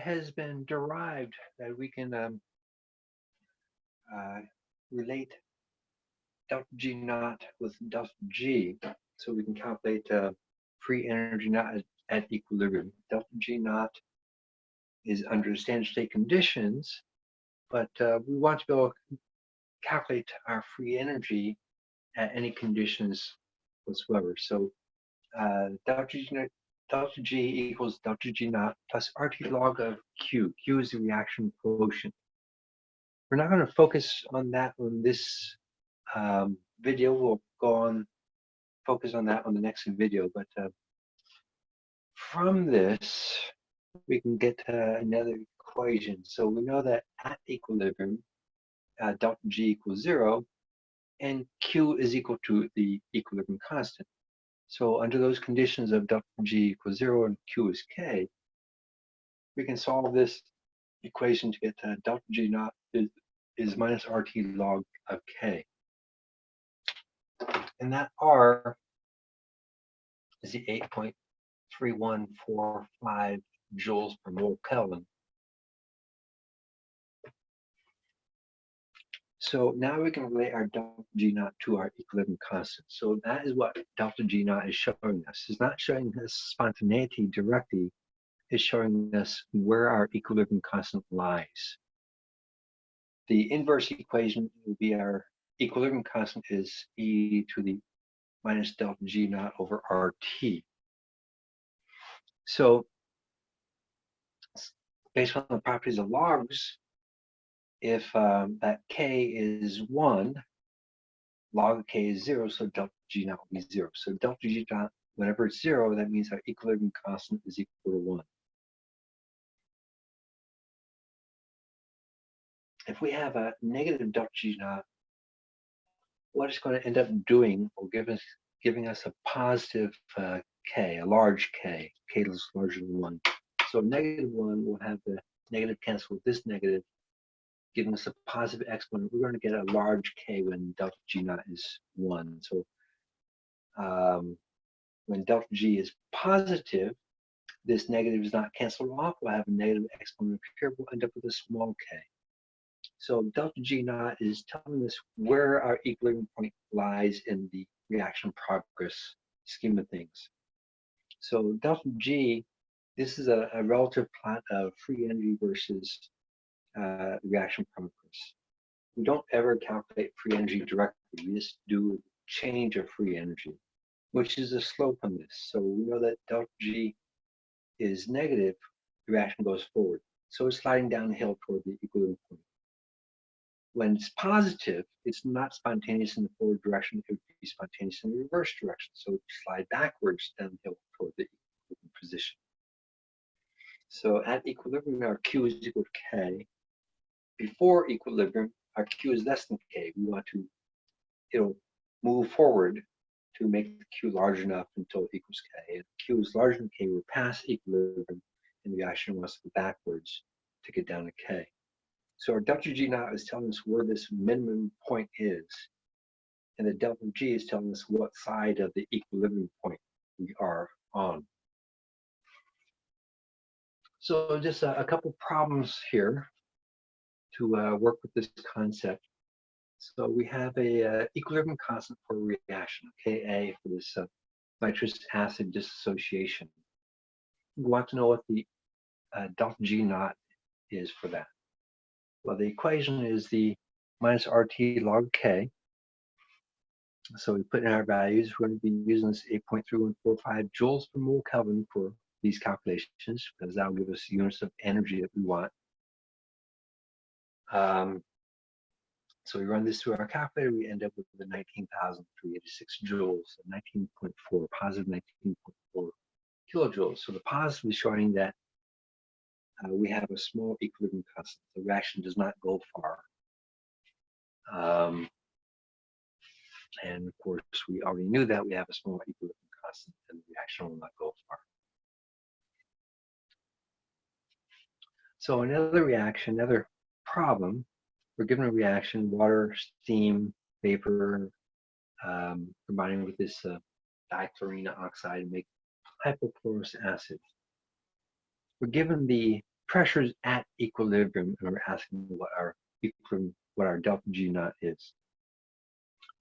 has been derived that we can um, uh, relate delta G naught with delta G, so we can calculate uh, free energy not at, at equilibrium. Delta G naught is under standard state conditions, but uh, we want to be able to calculate our free energy at any conditions whatsoever. So uh, delta, G, delta G equals delta G naught plus RT log of Q. Q is the reaction quotient. We're not going to focus on that on this um, video. We'll go on focus on that on the next video. But uh, from this, we can get another equation. So we know that at equilibrium, uh, delta G equals zero, and Q is equal to the equilibrium constant. So under those conditions of delta G equals zero and Q is K, we can solve this equation to get uh, delta G naught is, is minus RT log of K. And that R is the 8.3145 joules per mole Kelvin. So now we can relate our delta G naught to our equilibrium constant. So that is what delta G naught is showing us. It's not showing us spontaneity directly, it's showing us where our equilibrium constant lies. The inverse equation will be our equilibrium constant is e to the minus delta G naught over RT. So based on the properties of logs, if um, that k is 1, log of k is 0, so delta g naught will be 0. So delta g naught, whenever it's 0, that means our equilibrium constant is equal to 1. If we have a negative delta g naught, what it's going to end up doing will give us giving us a positive uh, k, a large k, k is larger than 1. So negative 1 will have the negative cancel with this negative, giving us a positive exponent, we're going to get a large k when delta g naught is 1. So um, when delta g is positive, this negative is not canceled off. We'll have a negative exponent here. We'll end up with a small k. So delta g naught is telling us where our equilibrium point lies in the reaction progress scheme of things. So delta g, this is a, a relative plot of free energy versus uh, reaction progress. We don't ever calculate free energy directly. We just do change of free energy, which is a slope on this. So we know that delta G is negative, the reaction goes forward. So it's sliding downhill toward the equilibrium point. When it's positive, it's not spontaneous in the forward direction, it would be spontaneous in the reverse direction. So it slide backwards downhill toward the equilibrium position. So at equilibrium, our Q is equal to K, before equilibrium, our Q is less than K. We want to, it'll move forward to make the Q large enough until it equals K. If Q is larger than K, we're past equilibrium, and the reaction wants to go backwards to get down to K. So our delta G naught is telling us where this minimum point is, and the delta G is telling us what side of the equilibrium point we are on. So just a, a couple problems here to uh, work with this concept. So we have a uh, equilibrium constant for reaction, Ka for this uh, nitrous acid dissociation. We want to know what the uh, delta G naught is for that. Well, the equation is the minus RT log K. So we put in our values. We're going to be using this 8.3145 joules per mole Kelvin for these calculations because that will give us units of energy that we want. Um, so we run this through our calculator, we end up with the 19,386 joules, 19.4, positive 19.4 kilojoules. So the positive is showing that uh, we have a small equilibrium constant. The reaction does not go far. Um, and of course, we already knew that we have a small equilibrium constant and the reaction will not go far. So another reaction, another problem, we're given a reaction, water, steam, vapor, um, combining with this uh, dichlorine oxide make hypochlorous acid. We're given the pressures at equilibrium, and we're asking what our equilibrium, what our delta G naught is.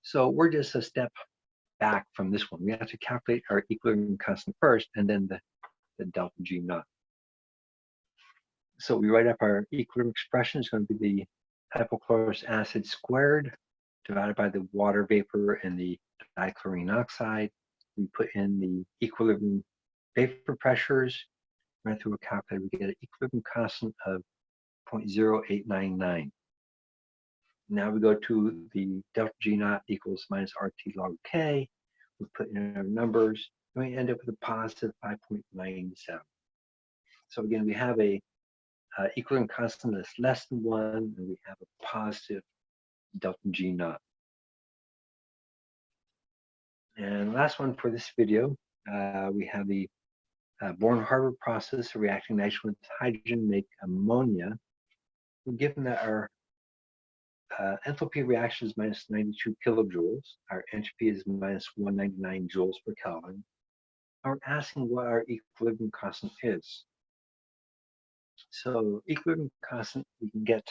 So we're just a step back from this one. We have to calculate our equilibrium constant first, and then the, the delta G naught. So we write up our equilibrium expression. It's going to be the hypochlorous acid squared divided by the water vapor and the dichlorine oxide. We put in the equilibrium vapor pressures, run through a calculator, we get an equilibrium constant of 0.0899. Now we go to the delta G naught equals minus RT log K. We put in our numbers, and we end up with a positive 5.97. So again, we have a uh, equilibrium constant is less than one, and we have a positive delta G naught. And last one for this video, uh, we have the uh, Born-Haber process of reacting nitrogen with hydrogen make ammonia. Given that our uh, enthalpy reaction is minus 92 kilojoules, our entropy is minus 199 joules per Kelvin, we're asking what our equilibrium constant is. So equilibrium constant we can get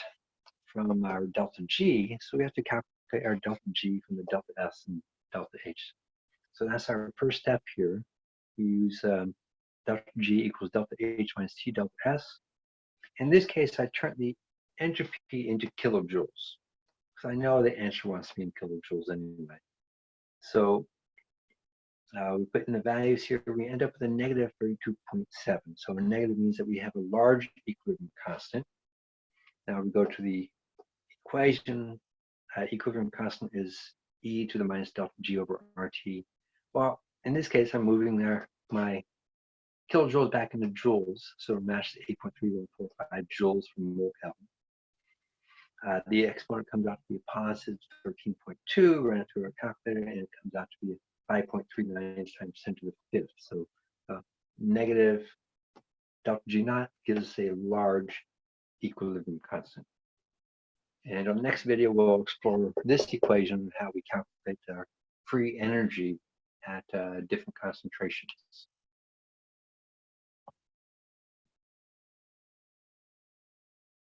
from our delta G, so we have to calculate our delta G from the delta S and delta H. So that's our first step here. We use um, delta G equals delta H minus T delta S. In this case, I turn the entropy into kilojoules because I know the answer wants to be in kilojoules anyway. So uh, we put in the values here, we end up with a negative 32.7. So a negative means that we have a large equilibrium constant. Now we go to the equation. Uh, equilibrium constant is e to the minus delta g over rt. Well, in this case, I'm moving there my kilojoules back into joules, so it matches 8.3145 joules per mole Kelvin. Uh, the exponent comes out to be a positive 13.2, ran it through our calculator, and it comes out to be 5.39 times 10 to the fifth. So uh, negative delta G naught gives us a large equilibrium constant. And on the next video, we'll explore this equation, and how we calculate our free energy at uh, different concentrations.